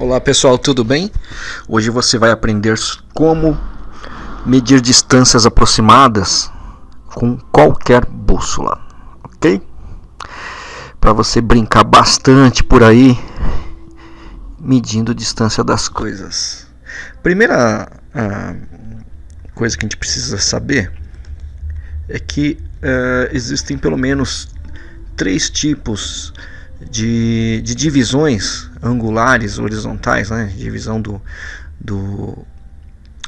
Olá pessoal, tudo bem? Hoje você vai aprender como medir distâncias aproximadas com qualquer bússola, ok? Para você brincar bastante por aí, medindo distância das coisas. Primeira coisa que a gente precisa saber é que uh, existem pelo menos três tipos de, de divisões angulares, horizontais, né? divisão do, do,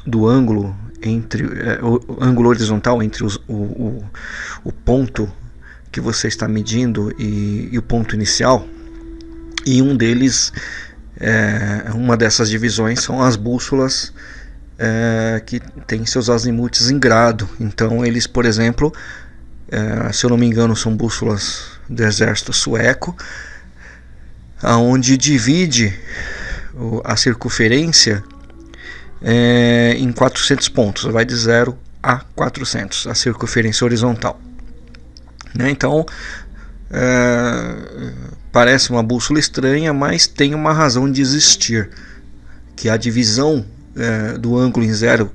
do ângulo entre é, o, ângulo horizontal entre os, o, o, o, ponto que você está medindo e, e, o ponto inicial e um deles é, uma dessas divisões são as bússolas é, que tem seus azimutes em grado então eles por exemplo é, se eu não me engano são bússolas do exército sueco, aonde divide a circunferência é, em 400 pontos, vai de 0 a 400, a circunferência horizontal. Né? Então, é, parece uma bússola estranha, mas tem uma razão de existir, que a divisão é, do ângulo em zero,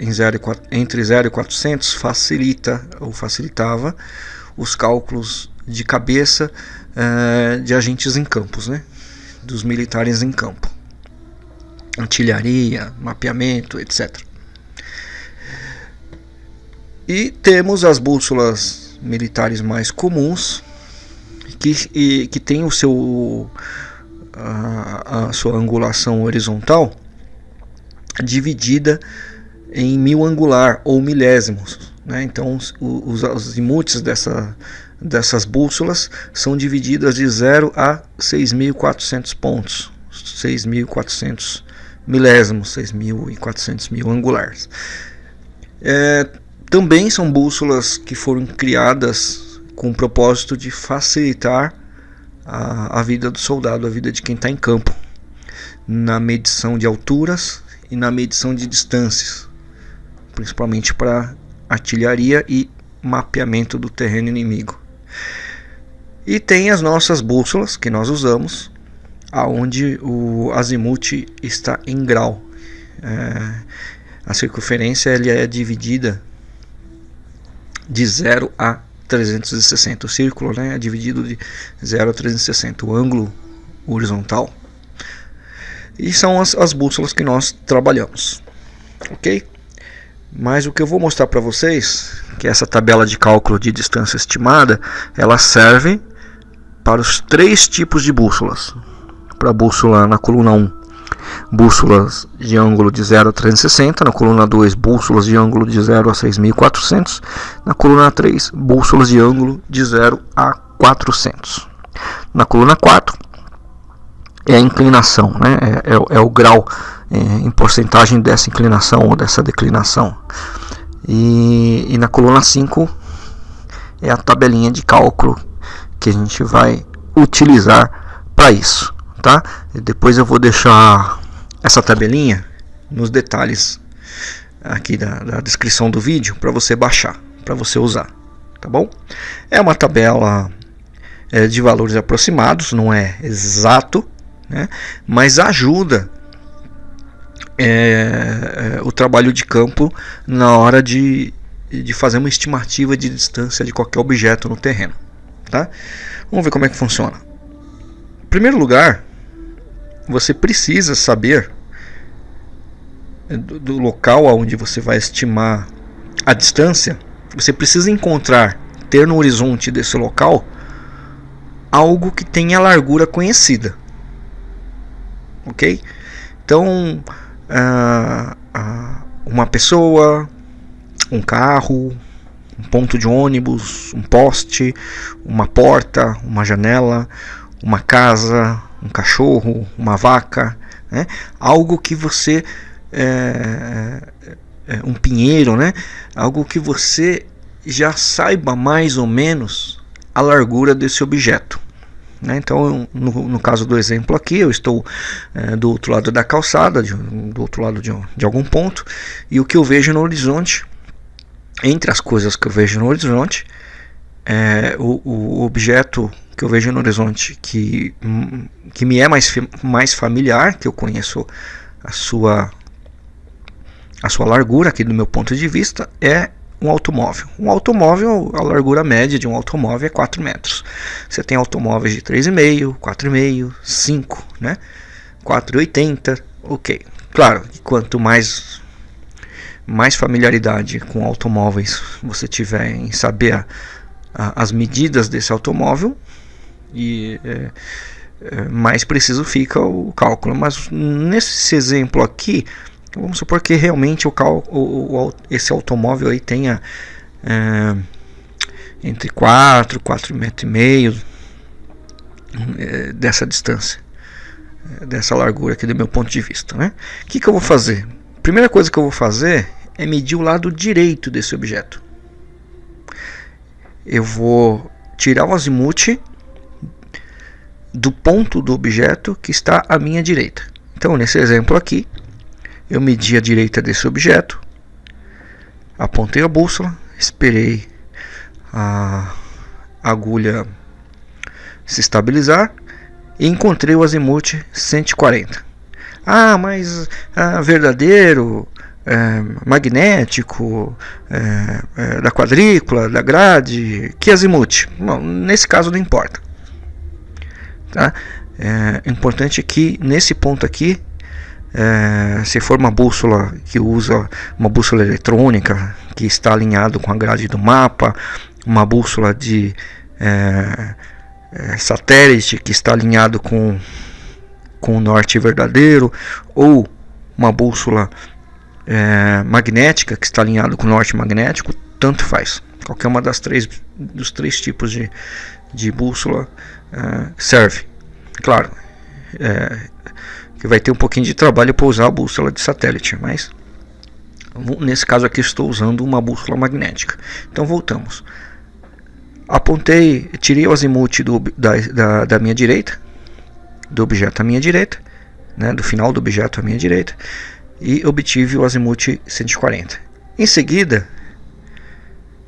em zero entre 0 e 400 facilita ou facilitava os cálculos de cabeça uh, de agentes em campos, né? dos militares em campo. Artilharia, mapeamento, etc. E temos as bússolas militares mais comuns, que, e, que tem o seu, a, a sua angulação horizontal dividida em mil angular ou milésimos. Né? Então, os, os, os dessa, dessas bússolas são divididas de 0 a 6.400 pontos, 6.400 milésimos, 6.400 mil angulares. É, também são bússolas que foram criadas com o propósito de facilitar a, a vida do soldado, a vida de quem está em campo, na medição de alturas e na medição de distâncias, principalmente para artilharia e mapeamento do terreno inimigo. E tem as nossas bússolas que nós usamos, aonde o azimuth está em grau. É, a circunferência ele é dividida de 0 a 360. O círculo né, é dividido de 0 a 360. O ângulo horizontal. E são as, as bússolas que nós trabalhamos. Ok? Mas o que eu vou mostrar para vocês, que essa tabela de cálculo de distância estimada, ela serve para os três tipos de bússolas. Para a bússola na coluna 1, bússolas de ângulo de 0 a 360, na coluna 2, bússolas de ângulo de 0 a 6400, na coluna 3, bússolas de ângulo de 0 a 400. Na coluna 4 é a inclinação, né? é, é, é o grau é, em porcentagem dessa inclinação ou dessa declinação. E, e na coluna 5 é a tabelinha de cálculo que a gente vai utilizar para isso. Tá? E depois eu vou deixar essa tabelinha nos detalhes aqui da, da descrição do vídeo para você baixar, para você usar. Tá bom? É uma tabela é, de valores aproximados, não é exato, né? mas ajuda é, é, o trabalho de campo na hora de, de fazer uma estimativa de distância de qualquer objeto no terreno. Tá? Vamos ver como é que funciona. Em primeiro lugar, você precisa saber do, do local onde você vai estimar a distância. Você precisa encontrar, ter no horizonte desse local, algo que tenha largura conhecida. Ok? Então, ah, ah, uma pessoa, um carro, um ponto de ônibus, um poste, uma porta, uma janela, uma casa, um cachorro, uma vaca, né? algo que você é, é, um pinheiro, né? Algo que você já saiba mais ou menos a largura desse objeto. Né? Então, no, no, caso do exemplo aqui, eu estou é, do outro lado da calçada, de, do outro lado de, de algum ponto, e o que eu vejo no horizonte, entre as coisas que eu vejo no horizonte, é, o, o objeto que eu vejo no horizonte que, que me é mais, mais familiar, que eu conheço a sua, a sua largura aqui do meu ponto de vista, é um automóvel. Um automóvel, a largura média de um automóvel é 4 metros. Você tem automóveis de 3,5, 4,5, 5, né? 4,80, ok. Claro, quanto mais mais familiaridade com automóveis você tiver em saber a, a, as medidas desse automóvel e é, é, mais preciso fica o cálculo. Mas nesse exemplo aqui, vamos supor que realmente o, cal, o, o esse automóvel aí tenha é, entre 4, 4,5 metros e meio é, dessa distância, é, dessa largura aqui do meu ponto de vista. Né? O que, que eu vou fazer? Primeira coisa que eu vou fazer é medir o lado direito desse objeto. Eu vou tirar o azimuth do ponto do objeto que está à minha direita. Então, nesse exemplo aqui, eu medi a direita desse objeto, apontei a bússola, esperei a agulha se estabilizar e encontrei o azimuth 140. Ah, mas ah, verdadeiro, é, magnético, é, é, da quadrícula, da grade, que azimuth? Bom, nesse caso não importa. Tá? É importante que nesse ponto aqui é, se for uma bússola que usa uma bússola eletrônica que está alinhado com a grade do mapa, uma bússola de é, satélite que está alinhado com, com o norte verdadeiro, ou uma bússola é, magnética que está alinhado com o norte magnético, tanto faz. Qualquer uma das três dos três tipos de, de bússola é, serve. Claro, é, que vai ter um pouquinho de trabalho para usar a bússola de satélite, mas nesse caso aqui estou usando uma bússola magnética. Então voltamos. Apontei, tirei o azimuth do, da, da, da minha direita, do objeto à minha direita, né, do final do objeto à minha direita, e obtive o azimuth 140. Em seguida,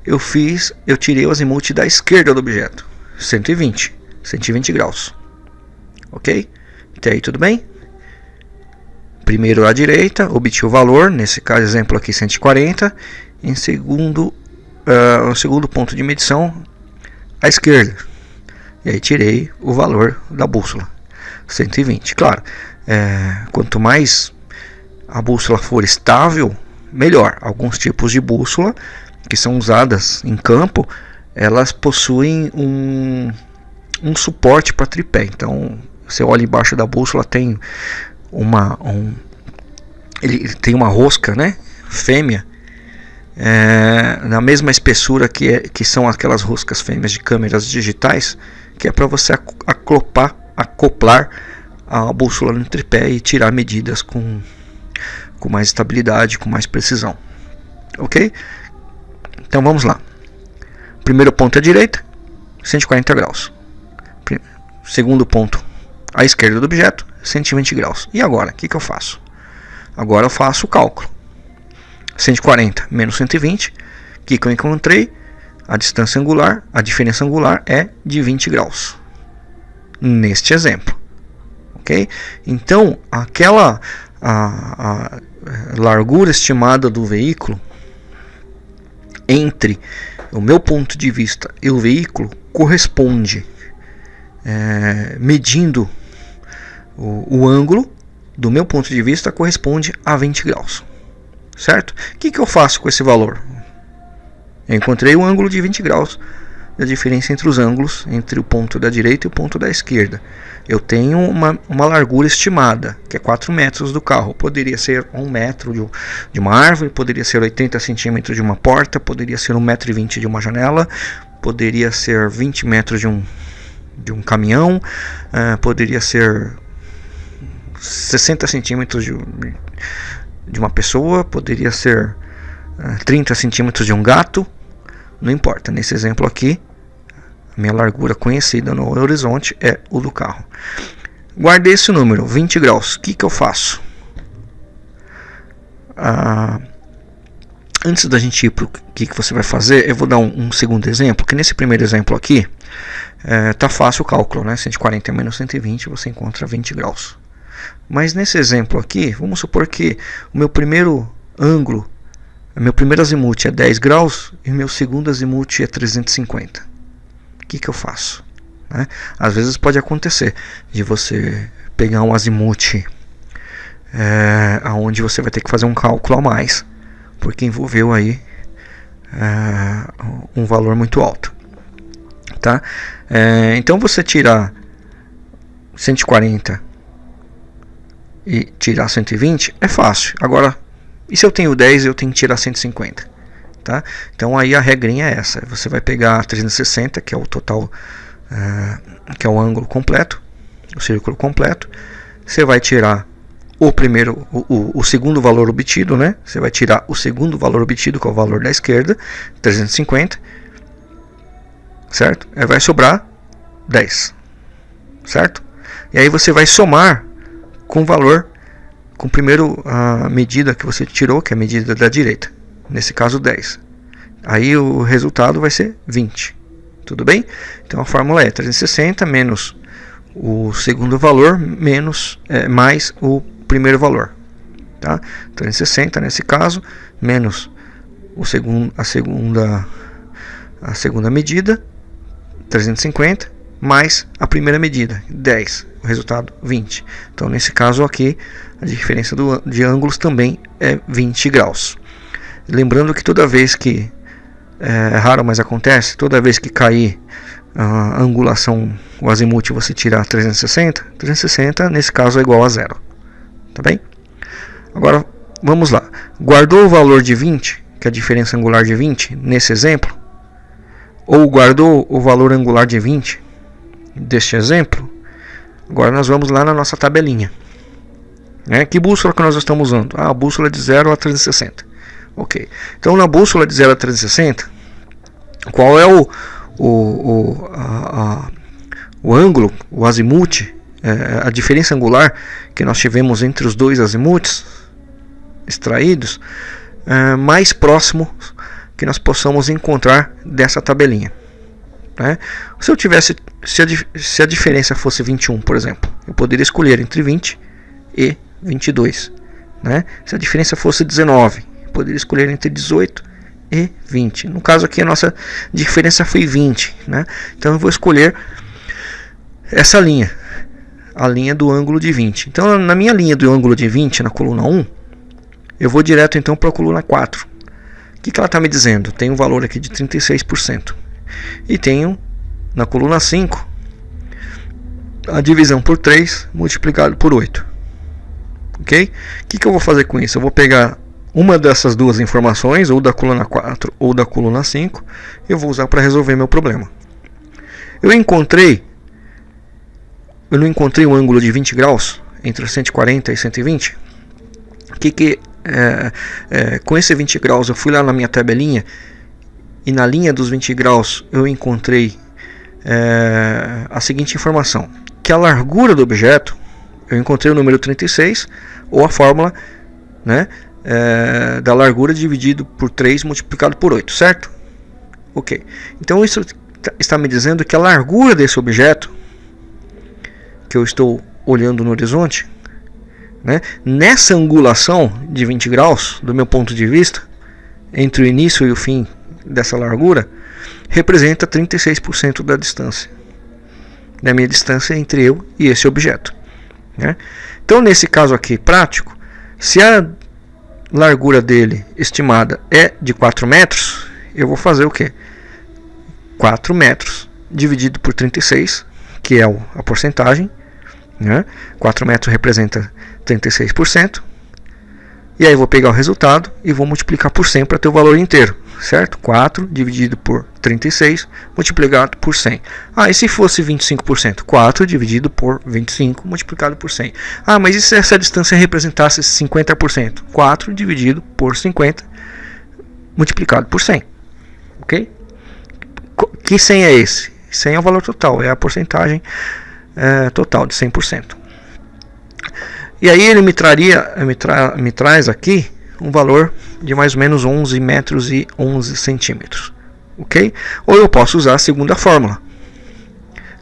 eu fiz, eu tirei o azimuth da esquerda do objeto, 120, 120 graus. Ok? Até aí tudo bem? primeiro à direita, obtive o valor, nesse caso exemplo aqui 140, em segundo, uh, segundo ponto de medição à esquerda, e aí tirei o valor da bússola, 120. Claro, é, quanto mais a bússola for estável, melhor. Alguns tipos de bússola que são usadas em campo, elas possuem um, um suporte para tripé. Então, você olha embaixo da bússola, tem uma um, ele tem uma rosca, né, fêmea, é, na mesma espessura que, é, que são aquelas roscas fêmeas de câmeras digitais, que é para você acoplar, acoplar a bússola no tripé e tirar medidas com, com mais estabilidade, com mais precisão. Ok? Então vamos lá. Primeiro ponto à direita, 140 graus. Segundo ponto à esquerda do objeto, 120 graus. E agora, o que, que eu faço? Agora eu faço o cálculo. 140 menos 120, o que, que eu encontrei? A distância angular, a diferença angular é de 20 graus. Neste exemplo. Ok? Então, aquela a, a largura estimada do veículo entre o meu ponto de vista e o veículo corresponde é, medindo o, o, ângulo, do meu ponto de vista, corresponde a 20 graus. Certo? O que, que eu faço com esse valor? Eu encontrei o ângulo de 20 graus da diferença entre os ângulos entre o ponto da direita e o ponto da esquerda. Eu tenho uma, uma largura estimada, que é 4 metros do carro. Poderia ser 1 metro de, de uma árvore, poderia ser 80 centímetros de uma porta, poderia ser 1,20 metro e 20 de uma janela, poderia ser 20 metros de um, de um caminhão, uh, poderia ser 60 centímetros de, de uma pessoa, poderia ser uh, eh, 30 centímetros de um gato, não importa. Nesse exemplo aqui, minha largura conhecida no horizonte é o do carro. Guardei esse número, 20 graus. O que, que eu faço? Ah, antes da gente ir para o que, que você vai fazer, eu vou dar um, um segundo exemplo. Que nesse primeiro exemplo aqui, é, tá fácil o cálculo, né? 140 menos 120, você encontra 20 graus. Mas nesse exemplo aqui, vamos supor que o meu primeiro ângulo, meu primeiro azimuth é 10 graus e meu segundo azimuth é 350. Que, que eu faço? Né? Às vezes pode acontecer de você pegar um azimuth é, onde você vai ter que fazer um cálculo a mais, porque envolveu aí é, um valor muito alto. Tá? É, então você tirar 140 e tirar 120 é fácil. Agora, e se eu tenho 10 eu tenho que tirar 150? Tá? Então aí a regrinha é essa. Você vai pegar 360, que é o total, é, que é o ângulo completo, o círculo completo. Você vai tirar o primeiro, o, o, o, segundo valor obtido, né? Você vai tirar o segundo valor obtido, que é o valor da esquerda, 350, certo? Aí vai sobrar 10, certo? E aí você vai somar com o valor, com a medida que você tirou, que é a medida da direita, nesse caso 10. Aí o resultado vai ser 20, tudo bem? Então a fórmula é 360 menos o segundo valor menos é, mais o primeiro valor. Tá? 360 nesse caso, menos o segundo, a, segunda, a segunda medida, 350, mais a primeira medida, 10. O resultado, 20. Então, nesse caso aqui, a diferença do, de ângulos também é 20 graus. Lembrando que toda vez que, é, é raro, mas acontece, toda vez que cair a angulação, o azimuth, você tirar 360, 360 nesse caso é igual a zero. Tá bem? Agora, vamos lá. Guardou o valor de 20, que é a diferença angular de 20, nesse exemplo? Ou guardou o valor angular de 20 deste exemplo? Agora nós vamos lá na nossa tabelinha. Né? Que bússola que nós estamos usando? Ah, a bússola de 0 a 360. Ok. Então na bússola de 0 a 360, qual é o, o, o, a, a, o ângulo, o azimuth é, a diferença angular que nós tivemos entre os dois azimuths extraídos é, mais próximo que nós possamos encontrar dessa tabelinha. Né? Se eu tivesse, se a, se a diferença fosse 21, por exemplo, eu poderia escolher entre 20 e 22. Né? Se a diferença fosse 19, poderia escolher entre 18 e 20. No caso aqui a nossa diferença foi 20, né? Então eu vou escolher essa linha, a linha do ângulo de 20. Então, na minha linha do ângulo de 20, na coluna 1, eu vou direto então para a coluna 4. O que, que ela está me dizendo? Tem um valor aqui de 36%. E tenho na coluna 5 a divisão por 3 multiplicado por 8. Ok? O que, que eu vou fazer com isso? Eu vou pegar uma dessas duas informações, ou da coluna 4 ou da coluna 5, eu vou usar para resolver meu problema. Eu encontrei eu não encontrei um ângulo de 20 graus entre 140 e 120. Que que é, é, com esse 20 graus eu fui lá na minha tabelinha e na linha dos 20 graus eu encontrei é, a seguinte informação: que a largura do objeto eu encontrei o número 36 ou a fórmula, né, é, da largura dividido por 3 multiplicado por 8, certo? Ok. Então isso está me dizendo que a largura desse objeto que eu estou olhando no horizonte, né? nessa angulação de 20 graus, do meu ponto de vista, entre o início e o fim dessa largura, representa 36% da distância, da minha distância entre eu e esse objeto. Né? Então, nesse caso aqui prático, se a largura dele estimada é de 4 metros, eu vou fazer o que? 4 metros dividido por 36, que é a porcentagem, né? 4 metros representa 36%. E aí vou pegar o resultado e vou multiplicar por 100 para ter o valor inteiro, certo? 4 dividido por 36 multiplicado por 100. Ah, e se fosse 25%? 4 dividido por 25 multiplicado por 100. Ah, mas e se essa distância representasse 50%? 4 dividido por 50 multiplicado por 100. Ok? Que 100 é esse? 100 é o valor total, é a porcentagem é, total de 100%. E aí ele me traria, me, tra, me traz aqui um valor de mais ou menos 11 metros e 11 centímetros, ok? Ou eu posso usar a segunda fórmula,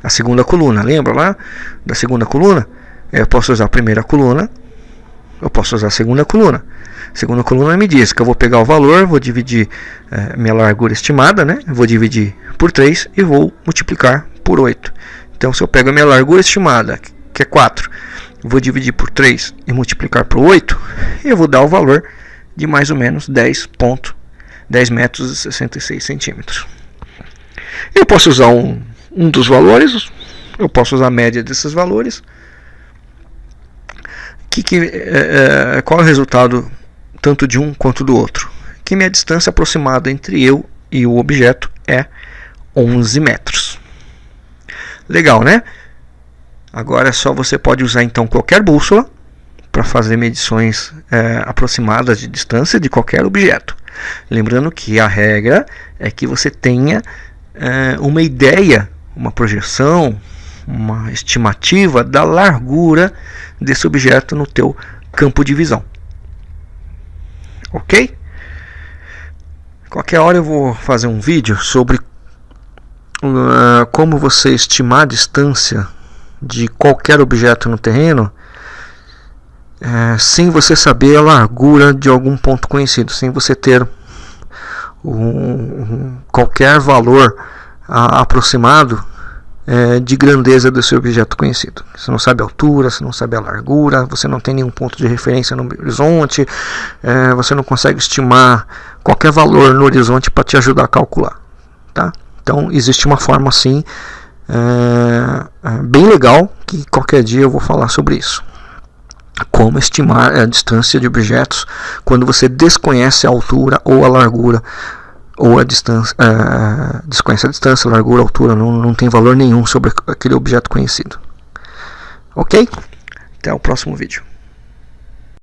a segunda coluna. Lembra lá da segunda coluna? Eu posso usar a primeira coluna, eu posso usar a segunda coluna. A segunda coluna me diz que eu vou pegar o valor, vou dividir é, minha largura estimada, né? Vou dividir por 3 e vou multiplicar por 8. Então, se eu pego a minha largura estimada, que é 4, vou dividir por 3 e multiplicar por 8, eu vou dar o valor de mais ou menos 10 ponto, 10 metros e 66 centímetros. Eu posso usar um, um dos valores, eu posso usar a média desses valores. Que, que, é, qual é o resultado tanto de um quanto do outro? Que minha distância aproximada entre eu e o objeto é 11 metros. Legal, né? Agora é só você pode usar então qualquer bússola para fazer medições é, aproximadas de distância de qualquer objeto. Lembrando que a regra é que você tenha é, uma ideia, uma projeção, uma estimativa da largura desse objeto no teu campo de visão. Ok? Qualquer hora eu vou fazer um vídeo sobre uh, como você estimar a distância de qualquer objeto no terreno é, sem você saber a largura de algum ponto conhecido, sem você ter um, qualquer valor a, aproximado é, de grandeza desse objeto conhecido. Você não sabe a altura, você não sabe a largura, você não tem nenhum ponto de referência no horizonte, é, você não consegue estimar qualquer valor no horizonte para te ajudar a calcular. Tá? Então existe uma forma assim é, bem legal que qualquer dia eu vou falar sobre isso. Como estimar a distância de objetos quando você desconhece a altura ou a largura ou a distância, é, desconhece a distância, largura, altura, não, não tem valor nenhum sobre aquele objeto conhecido. Ok? Até o próximo vídeo.